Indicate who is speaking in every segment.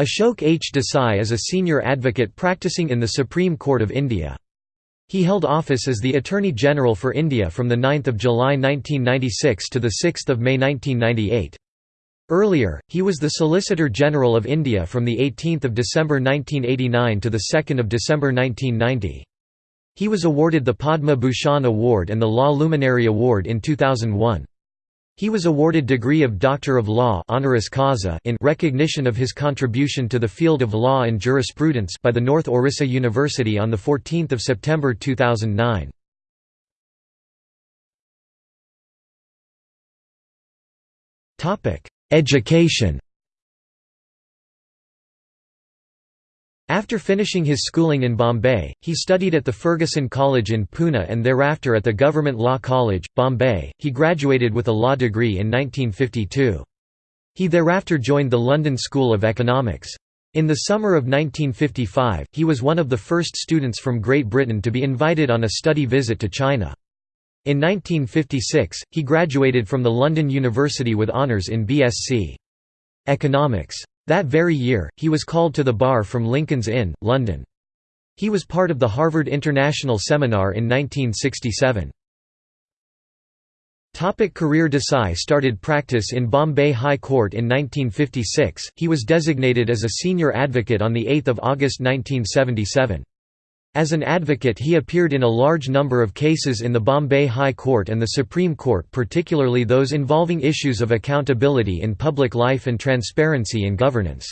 Speaker 1: Ashok H. Desai is a senior advocate practicing in the Supreme Court of India. He held office as the Attorney General for India from 9 July 1996 to 6 May 1998. Earlier, he was the Solicitor General of India from 18 December 1989 to 2 December 1990. He was awarded the Padma Bhushan Award and the Law Luminary Award in 2001. He was awarded degree of Doctor of Law honoris causa in recognition of his contribution to the field of law and jurisprudence by the North Orissa University on 14 September 2009. Education After finishing his schooling in Bombay, he studied at the Fergusson College in Pune and thereafter at the Government Law College, Bombay. He graduated with a law degree in 1952. He thereafter joined the London School of Economics. In the summer of 1955, he was one of the first students from Great Britain to be invited on a study visit to China. In 1956, he graduated from the London University with honours in BSc. Economics. That very year, he was called to the bar from Lincoln's Inn, London. He was part of the Harvard International Seminar in 1967. Topic career Desai started practice in Bombay High Court in 1956, he was designated as a senior advocate on 8 August 1977. As an advocate he appeared in a large number of cases in the Bombay High Court and the Supreme Court particularly those involving issues of accountability in public life and transparency in governance.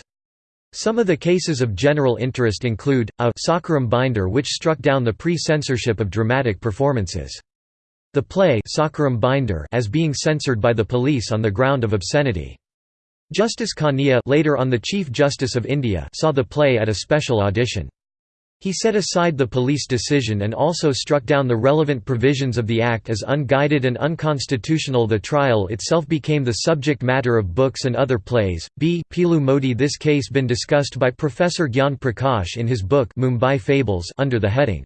Speaker 1: Some of the cases of general interest include, a Sakharam binder which struck down the pre-censorship of dramatic performances. The play Sakharam binder as being censored by the police on the ground of obscenity. Justice Kania later on the Chief Justice of India saw the play at a special audition. He set aside the police decision and also struck down the relevant provisions of the Act as unguided and unconstitutional. The trial itself became the subject matter of books and other plays. B. Piloo Mody This case been discussed by Professor Gyan Prakash in his book Mumbai Fables under the heading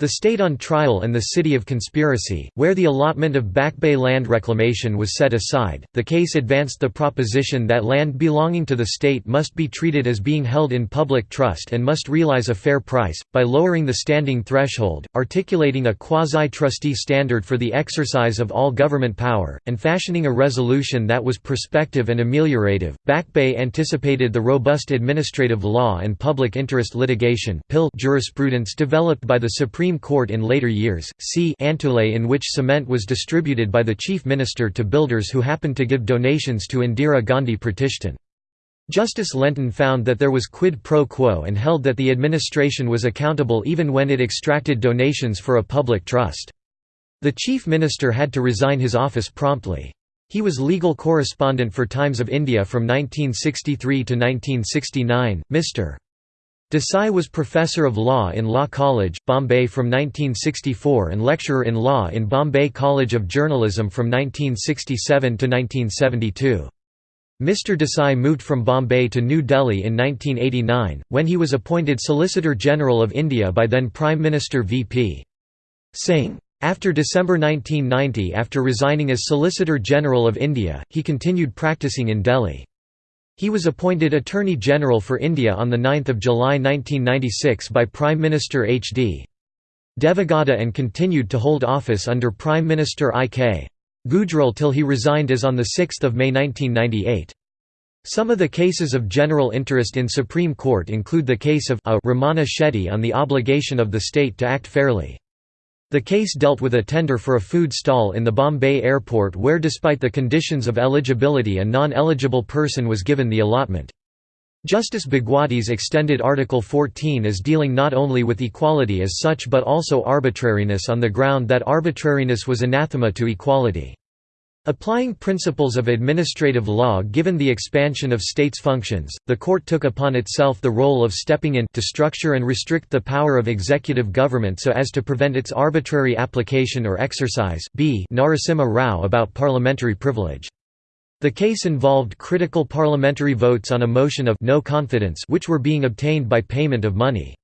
Speaker 1: the State on Trial and the City of Conspiracy, where the allotment of Back Bay land reclamation was set aside, the case advanced the proposition that land belonging to the state must be treated as being held in public trust and must realize a fair price, by lowering the standing threshold, articulating a quasi-trustee standard for the exercise of all government power, and fashioning a resolution that was prospective and ameliorative. Back Bay anticipated the robust administrative law and public interest litigation jurisprudence developed by the Supreme Supreme Court in later years, see Antulay in which cement was distributed by the chief minister to builders who happened to give donations to Indira Gandhi Pratishthan. Justice Lentin found that there was quid pro quo and held that the administration was accountable even when it extracted donations for a public trust. The chief minister had to resign his office promptly. He was legal correspondent for Times of India from 1963 to 1969. Mr. Desai was Professor of Law in Law College, Bombay from 1964 and lecturer in law in Bombay College of Journalism from 1967 to 1972. Mr. Desai moved from Bombay to New Delhi in 1989, when he was appointed Solicitor General of India by then Prime Minister V.P. Singh. After December 1990 after resigning as Solicitor General of India, he continued practicing in Delhi. He was appointed Attorney General for India on 9 July 1996 by Prime Minister H.D. Devegowda and continued to hold office under Prime Minister I.K. Gujral till he resigned as on 6 May 1998. Some of the cases of general interest in Supreme Court include the case of a Ramana Shetty on the obligation of the state to act fairly. The case dealt with a tender for a food stall in the Bombay airport where despite the conditions of eligibility a non-eligible person was given the allotment. Justice Bhagwati's extended Article 14 as dealing not only with equality as such but also arbitrariness on the ground that arbitrariness was anathema to equality. Applying principles of administrative law given the expansion of states' functions, the court took upon itself the role of stepping in to structure and restrict the power of executive government so as to prevent its arbitrary application or exercise b Narasimha Rao about parliamentary privilege. The case involved critical parliamentary votes on a motion of no confidence which were being obtained by payment of money.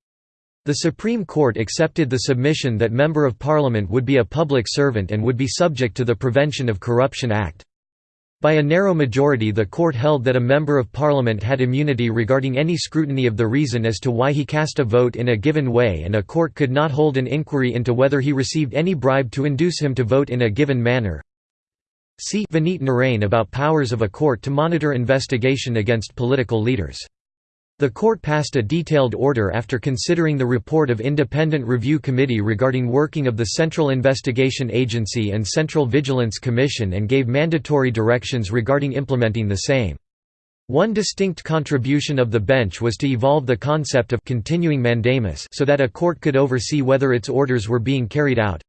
Speaker 1: The Supreme Court accepted the submission that Member of Parliament would be a public servant and would be subject to the Prevention of Corruption Act. By a narrow majority the court held that a member of parliament had immunity regarding any scrutiny of the reason as to why he cast a vote in a given way and a court could not hold an inquiry into whether he received any bribe to induce him to vote in a given manner. See Vineet Narain about powers of a court to monitor investigation against political leaders. The court passed a detailed order after considering the report of Independent Review Committee regarding working of the Central Investigation Agency and Central Vigilance Commission and gave mandatory directions regarding implementing the same. One distinct contribution of the bench was to evolve the concept of continuing mandamus so that a court could oversee whether its orders were being carried out.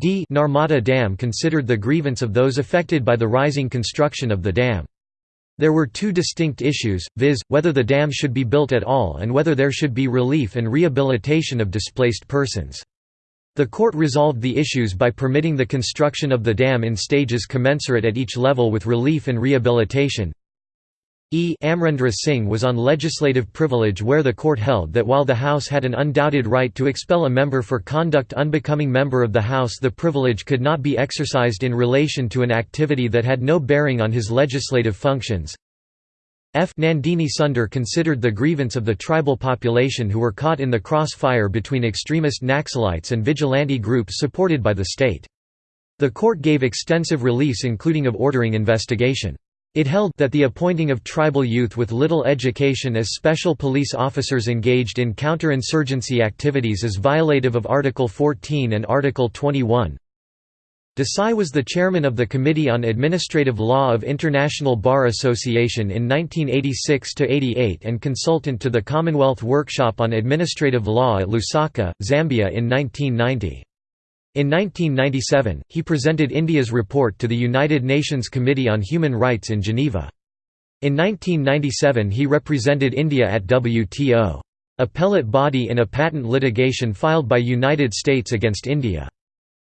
Speaker 1: D Narmada Dam considered the grievance of those affected by the rising construction of the dam. There were two distinct issues, viz., whether the dam should be built at all and whether there should be relief and rehabilitation of displaced persons. The court resolved the issues by permitting the construction of the dam in stages commensurate at each level with relief and rehabilitation. E. Amarinder Singh was on legislative privilege where the court held that while the House had an undoubted right to expel a member for conduct unbecoming member of the House the privilege could not be exercised in relation to an activity that had no bearing on his legislative functions. F. Nandini Sundar considered the grievance of the tribal population who were caught in the crossfire between extremist Naxalites and vigilante groups supported by the state. The court gave extensive release including of ordering investigation. It held that the appointing of tribal youth with little education as special police officers engaged in counter-insurgency activities is violative of Article 14 and Article 21. Desai was the chairman of the Committee on Administrative Law of International Bar Association in 1986–88 and consultant to the Commonwealth Workshop on Administrative Law at Lusaka, Zambia in 1990. In 1997, he presented India's report to the United Nations Committee on Human Rights in Geneva. In 1997 he represented India at WTO. Appellate body in a patent litigation filed by United States against India.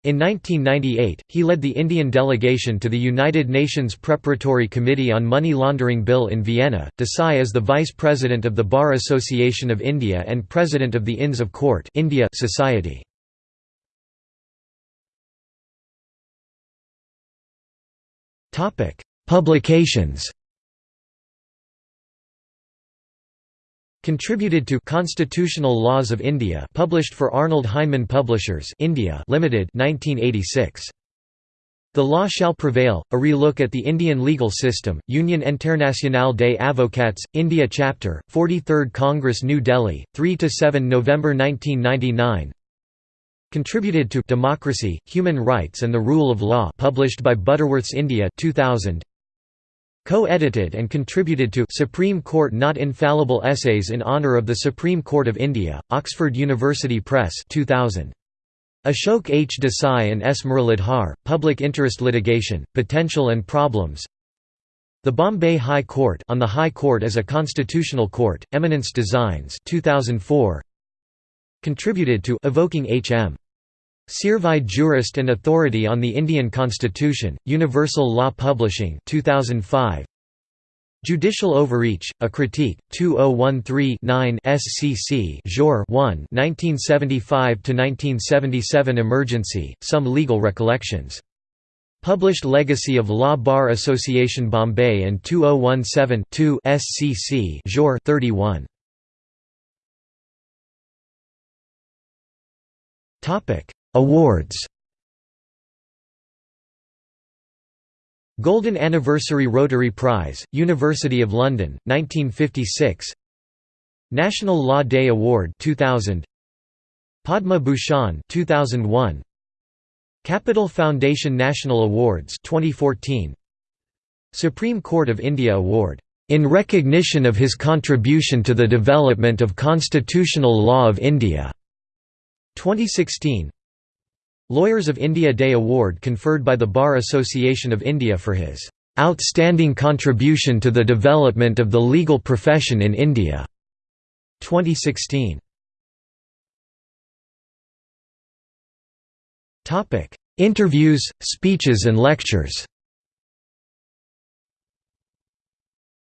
Speaker 1: In 1998, he led the Indian delegation to the United Nations Preparatory Committee on Money Laundering Bill in Vienna. Desai is the Vice President of the Bar Association of India and President of the Inns of Court India Society. Topic: Publications. Contributed to Constitutional Laws of India, published for Arnold Heinemann Publishers, India Limited, 1986. The Law Shall Prevail: A Relook at the Indian Legal System. Union Internationale des Avocats, India Chapter, 43rd Congress, New Delhi, 3 to 7 November 1999. Contributed to Democracy, Human Rights and the Rule of Law published by Butterworths India 2000. Co-edited and contributed to Supreme Court Not Infallible Essays in Honour of the Supreme Court of India, Oxford University Press 2000. Ashok H. Desai and S. Muralidhar, Public Interest Litigation, Potential and Problems The Bombay High Court on the High Court as a Constitutional Court, Eminence Designs 2004. Contributed to Evoking H.M. Seervai Jurist and Authority on the Indian Constitution, Universal Law Publishing 2005. Judicial Overreach, A Critique, 2013-9 SCC Jour 1 1975–1977 Emergency, Some Legal Recollections. Published Legacy of Law Bar Association Bombay and 2017-2 SCC Jour 31. Awards. Golden Anniversary Rotary Prize, University of London, 1956 National Law Day Award 2000 Padma Bhushan 2001 Capital Foundation National Awards 2014 Supreme Court of India Award. In recognition of his contribution to the development of constitutional law of India 2016 Lawyers of India Day Award conferred by the Bar Association of India for his "...outstanding contribution to the development of the legal profession in India." 2016. Interviews, speeches and lectures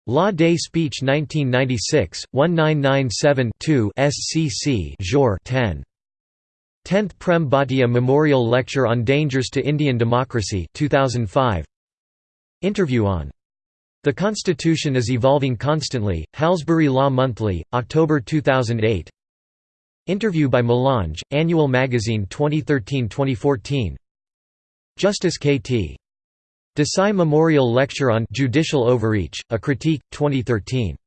Speaker 1: Law Day Speech 1996, 1997-2 SCC Jour 10. 10th Prem Bhatia Memorial Lecture on Dangers to Indian Democracy 2005. Interview on The Constitution is Evolving Constantly, Halsbury Law Monthly, October 2008 Interview by Melange, Annual Magazine 2013-2014 Justice K.T. Desai Memorial Lecture on Judicial Overreach, A Critique, 2013